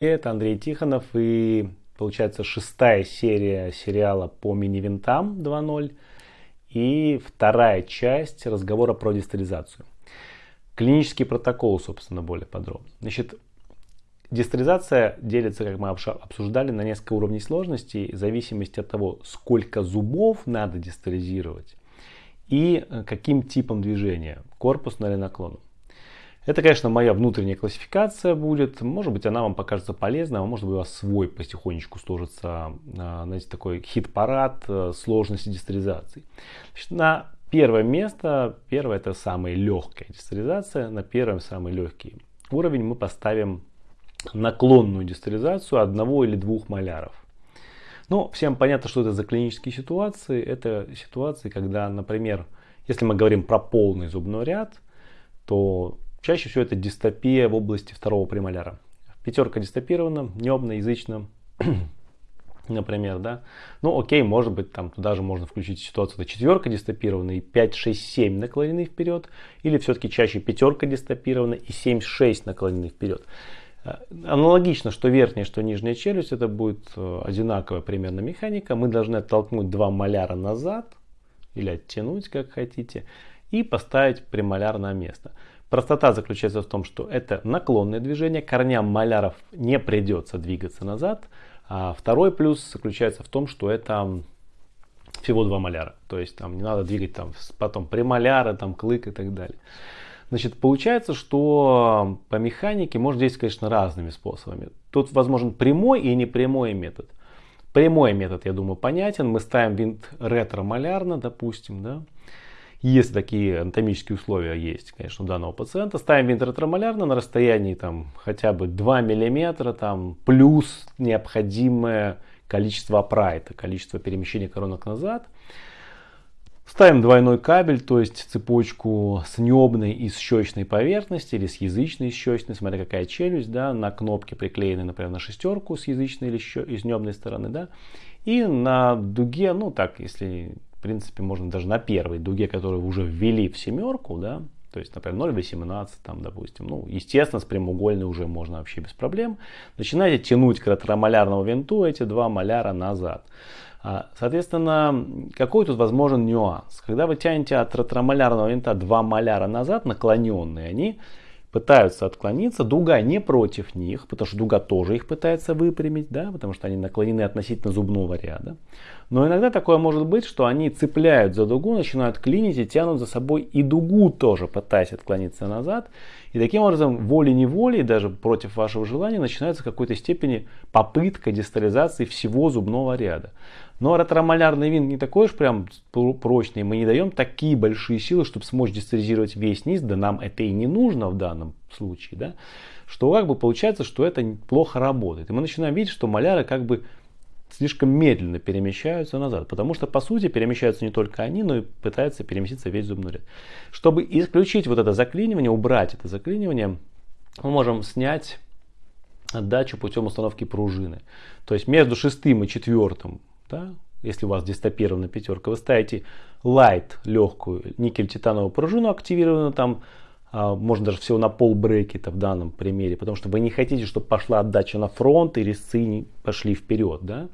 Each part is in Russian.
Это Андрей Тихонов и получается шестая серия сериала по мини-винтам 2.0 и вторая часть разговора про дистализацию. Клинический протокол, собственно, более подробно. Значит, дистализация делится, как мы обсуждали, на несколько уровней сложности в зависимости от того, сколько зубов надо дистализировать и э, каким типом движения, корпусно или наклоном. Это, конечно, моя внутренняя классификация будет. Может быть, она вам покажется полезной, а может быть, у вас свой потихонечку сложится, а, знаете, такой хит-парад э, сложности дистеризации. Значит, на первое место, первое это самая легкая дистеризация, на первом самый легкий уровень мы поставим наклонную дистеризацию одного или двух маляров. Ну, всем понятно, что это за клинические ситуации. Это ситуации, когда, например, если мы говорим про полный зубной ряд, то Чаще всего это дистопия в области второго премоляра. Пятерка дистопирована, небно, язычно, например, да. Ну, окей, может быть, там туда же можно включить ситуацию, это четверка дистопирована и 5, 6, 7 наклонены вперед, или все-таки чаще пятерка дистопирована и 7, 6 наклонены вперед. Э, аналогично, что верхняя, что нижняя челюсть, это будет э, одинаковая примерно механика. Мы должны оттолкнуть два маляра назад, или оттянуть, как хотите, и поставить премоляр на место. Простота заключается в том, что это наклонное движение, корням маляров не придется двигаться назад. А второй плюс заключается в том, что это всего два маляра. То есть там не надо двигать там потом премоляра, там клык и так далее. Значит, получается, что по механике можно действовать, конечно, разными способами. Тут возможен прямой и непрямой метод. Прямой метод, я думаю, понятен. Мы ставим винт ретро-малярно, допустим, да. Если такие анатомические условия есть, конечно, у данного пациента, ставим винтротермолярно на расстоянии там, хотя бы 2 мм там, плюс необходимое количество апрайта, количество перемещения коронок назад. Ставим двойной кабель, то есть цепочку с небной и с щечной поверхности или с язычной и щечной, смотря какая челюсть, да, на кнопке приклеены, например, на шестерку с язычной или с небной стороны, да, и на дуге, ну так, если в принципе, можно даже на первой дуге, которую уже ввели в семерку, да, то есть, например, 0,18 там, допустим, ну, естественно, с прямоугольной уже можно вообще без проблем. Начинаете тянуть к ретромолярному винту эти два маляра назад. А, соответственно, какой тут возможен нюанс? Когда вы тянете от ретромолярного винта два маляра назад, наклоненные они, пытаются отклониться, дуга не против них, потому что дуга тоже их пытается выпрямить, да, потому что они наклонены относительно зубного ряда. Но иногда такое может быть, что они цепляют за дугу, начинают клинить и тянут за собой и дугу тоже, пытаясь отклониться назад. И таким образом, волей-неволей, даже против вашего желания, начинается в какой-то степени попытка дистализации всего зубного ряда. Но ретромолярный винт не такой уж прям прочный. Мы не даем такие большие силы, чтобы смочь дистализировать весь низ. Да нам это и не нужно в данном случае. Да? Что как бы получается, что это плохо работает. И мы начинаем видеть, что маляры как бы слишком медленно перемещаются назад. Потому что по сути перемещаются не только они, но и пытаются переместиться весь зубной ряд. Чтобы исключить вот это заклинивание, убрать это заклинивание, мы можем снять отдачу путем установки пружины. То есть между шестым и четвертым да, если у вас дистопирована пятерка, вы ставите light, легкую никель-титановую пружину активированную там, а, можно даже всего на пол брекета в данном примере, потому что вы не хотите, чтобы пошла отдача на фронт и резцы пошли вперед. Да?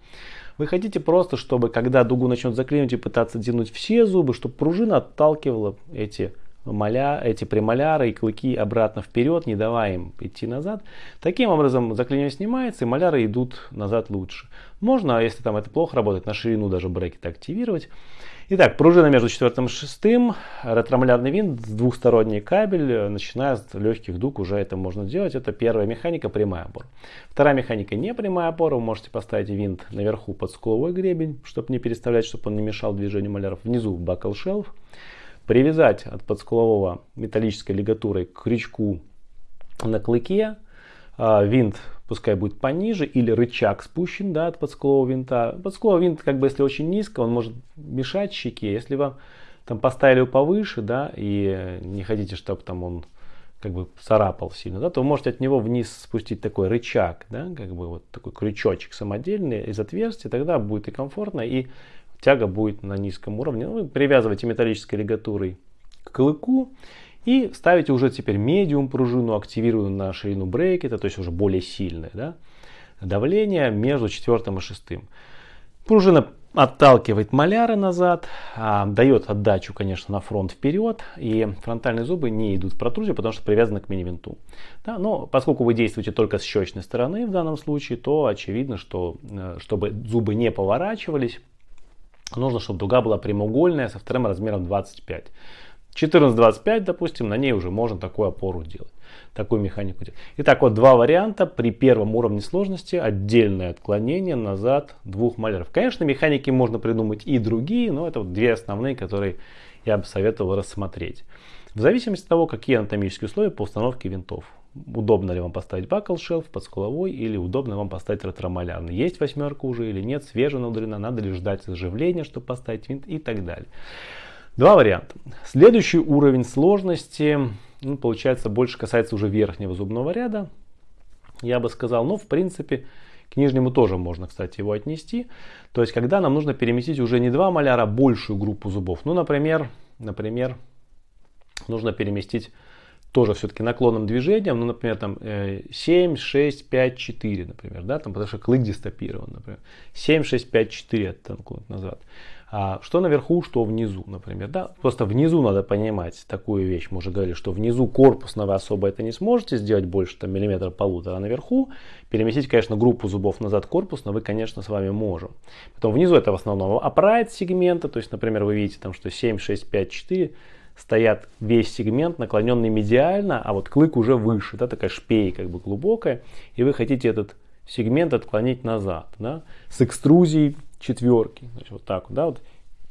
Вы хотите просто, чтобы когда дугу начнет заклинивать и пытаться тянуть все зубы, чтобы пружина отталкивала эти маля, эти премоляры и клыки обратно вперед, не давая им идти назад. Таким образом заклинивание снимается и маляры идут назад лучше. Можно, если там это плохо работает, на ширину даже брекета активировать. Итак, пружина между четвертым и шестым, ретромолярный винт, двухсторонний кабель, начиная с легких дуг уже это можно делать. Это первая механика, прямая опора. Вторая механика, не прямая опора, вы можете поставить винт наверху под скуловой гребень, чтобы не переставлять, чтобы он не мешал движению маляров. Внизу бакл шелф привязать от подскулового металлической лигатурой к крючку на клыке. А, винт пускай будет пониже или рычаг спущен да, от подскулового винта. Подскуловый винт, как бы если очень низко, он может мешать щеке. Если вам там поставили его повыше, да, и не хотите, чтобы там он как бы царапал сильно, да, то вы можете от него вниз спустить такой рычаг, да, как бы вот такой крючочек самодельный из отверстия, тогда будет и комфортно, и тяга будет на низком уровне. Ну, вы привязываете металлической лигатурой к клыку И ставите уже теперь медиум пружину, активированную на ширину брекета, то есть уже более сильное да, давление между четвертым и шестым. Пружина отталкивает маляры назад, а, дает отдачу, конечно, на фронт вперед, и фронтальные зубы не идут в протрузию, потому что привязаны к мини-винту. Да, но поскольку вы действуете только с щечной стороны в данном случае, то очевидно, что э, чтобы зубы не поворачивались, нужно, чтобы дуга была прямоугольная со вторым размером 25. 14-25, допустим, на ней уже можно такую опору делать такую механику делать. Итак, вот два варианта. При первом уровне сложности отдельное отклонение назад двух маляров. Конечно, механики можно придумать и другие, но это вот две основные, которые я бы советовал рассмотреть. В зависимости от того, какие анатомические условия по установке винтов. Удобно ли вам поставить бакл шелф под скуловой или удобно вам поставить ретромалярный. Есть восьмерка уже или нет, свежая наудрена, надо ли ждать заживления, чтобы поставить винт и так далее. Два варианта. Следующий уровень сложности ну, получается, больше касается уже верхнего зубного ряда, я бы сказал. Но, в принципе, к нижнему тоже можно, кстати, его отнести. То есть, когда нам нужно переместить уже не два маляра, а большую группу зубов. Ну, например, например нужно переместить тоже все-таки наклонным движением, ну, например, там 7, 6, 5, 4, например, да, там, потому что клык дистопирован, например, 7, 6, 5, 4 оттолкнуть назад. А что наверху, что внизу, например. Да? Просто внизу надо понимать такую вещь. Мы уже говорили, что внизу корпусно вы особо это не сможете сделать больше там, миллиметра полутора. А наверху переместить, конечно, группу зубов назад корпусно вы, конечно, с вами можем. Потом внизу это в основном upright сегмента. То есть, например, вы видите, там, что 7, 6, 5, 4 стоят весь сегмент наклоненный медиально, а вот клык уже выше, да, такая шпей как бы глубокая, и вы хотите этот сегмент отклонить назад, да, с экструзией четверки. Значит, вот так да, вот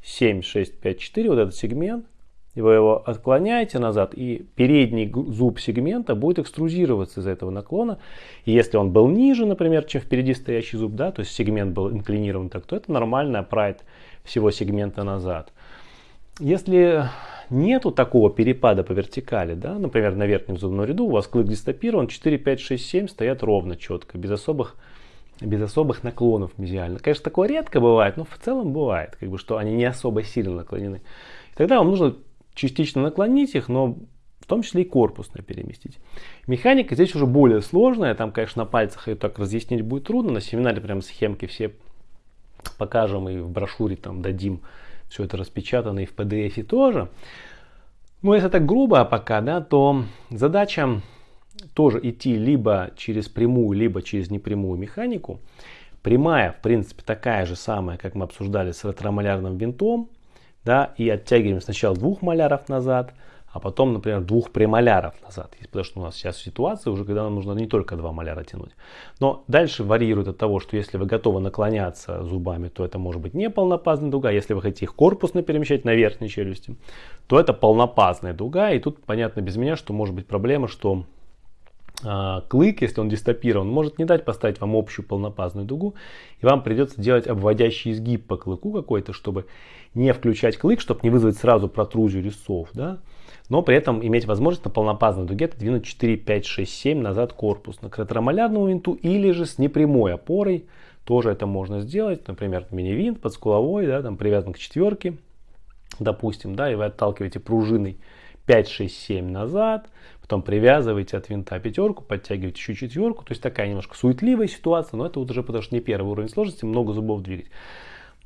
7, 6, 5, 4, вот этот сегмент, и вы его отклоняете назад, и передний зуб сегмента будет экструзироваться из этого наклона. И если он был ниже, например, чем впереди стоящий зуб, да, то есть сегмент был инклинирован так, то это нормально прайд всего сегмента назад. Если нету такого перепада по вертикали, да, например, на верхнем зубном ряду у вас клык дистопирован, 4, 5, 6, 7 стоят ровно, четко, без особых без особых наклонов мезиально. Конечно, такое редко бывает, но в целом бывает, как бы, что они не особо сильно наклонены. И тогда вам нужно частично наклонить их, но в том числе и корпусно переместить. Механика здесь уже более сложная, там, конечно, на пальцах ее так разъяснить будет трудно, на семинаре прям схемки все покажем и в брошюре там дадим все это распечатано и в PDF тоже. Но если так грубо пока, да, то задача тоже идти либо через прямую, либо через непрямую механику. Прямая, в принципе, такая же самая, как мы обсуждали с ретромалярным винтом. Да, и оттягиваем сначала двух маляров назад, а потом, например, двух премоляров назад. Потому что у нас сейчас ситуация уже, когда нам нужно не только два маляра тянуть. Но дальше варьирует от того, что если вы готовы наклоняться зубами, то это может быть не полнопазная дуга. Если вы хотите их корпусно перемещать на верхней челюсти, то это полнопазная дуга. И тут понятно без меня, что может быть проблема, что клык, если он дистопирован, может не дать поставить вам общую полнопазную дугу, и вам придется делать обводящий изгиб по клыку какой-то, чтобы не включать клык, чтобы не вызвать сразу протрузию резцов, да, но при этом иметь возможность на полнопазной дуге двинуть 4, 5, 6, 7 назад корпус на ретромалярному винту или же с непрямой опорой. Тоже это можно сделать, например, мини-винт под скуловой, да, там привязан к четверке, допустим, да, и вы отталкиваете пружиной 5, 6, 7 назад, потом привязываете от винта пятерку, подтягиваете еще четверку. То есть такая немножко суетливая ситуация, но это вот уже потому что не первый уровень сложности, много зубов двигать.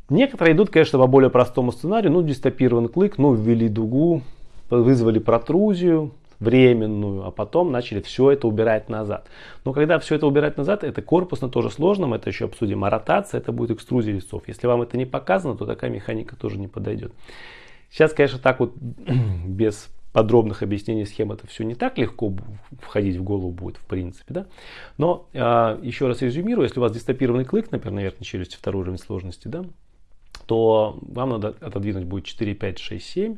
Некоторые идут, конечно, по более простому сценарию. Ну, дистопирован клык, ну, ввели дугу, вызвали протрузию временную, а потом начали все это убирать назад. Но когда все это убирать назад, это корпусно тоже сложно, мы это еще обсудим. А ротация это будет экструзия листов. Если вам это не показано, то такая механика тоже не подойдет. Сейчас, конечно, так вот без подробных объяснений схем это все не так легко входить в голову будет в принципе. Да? Но э, еще раз резюмирую, если у вас дистопированный клык, например, на верхней челюсти второй уровень сложности, да, то вам надо отодвинуть будет 4, 5, 6, 7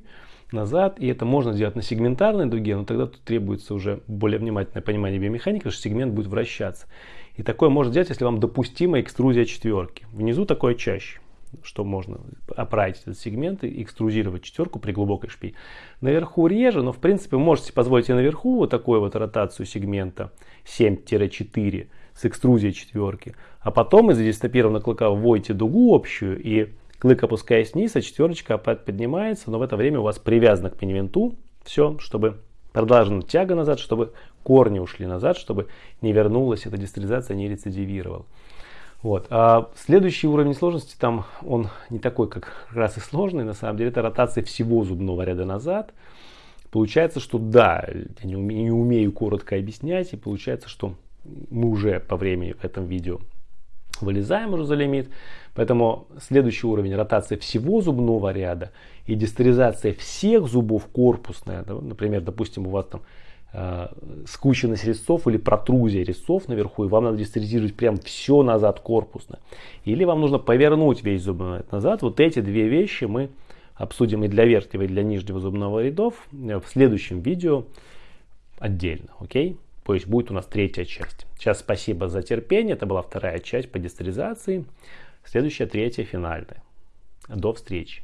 назад. И это можно сделать на сегментарной дуге, но тогда тут требуется уже более внимательное понимание биомеханики, что сегмент будет вращаться. И такое можно сделать, если вам допустима экструзия четверки. Внизу такое чаще что можно оправить этот сегмент и экструзировать четверку при глубокой шпи. Наверху реже, но в принципе можете позволить и наверху вот такую вот ротацию сегмента 7-4 с экструзией четверки. А потом из дистопированного клыка вводите дугу общую и клык опускаясь вниз, а четверочка опять поднимается, но в это время у вас привязано к пеневенту все, чтобы Продолжена тяга назад, чтобы корни ушли назад, чтобы не вернулась эта дистеризация, не рецидивировала. Вот. А следующий уровень сложности, там он не такой, как раз и сложный, на самом деле, это ротация всего зубного ряда назад. Получается, что да, я не умею, не умею коротко объяснять, и получается, что мы уже по времени в этом видео вылезаем уже за лимит. Поэтому следующий уровень ротация всего зубного ряда и дистеризация всех зубов корпусная. Например, допустим, у вас там скученность резцов или протрузия резцов наверху, и вам надо дистеризировать прям все назад корпусно. Или вам нужно повернуть весь зубной ряд назад. Вот эти две вещи мы обсудим и для верхнего, и для нижнего зубного рядов в следующем видео отдельно. Окей? То есть будет у нас третья часть. Сейчас спасибо за терпение. Это была вторая часть по дистеризации. Следующая, третья, финальная. До встречи.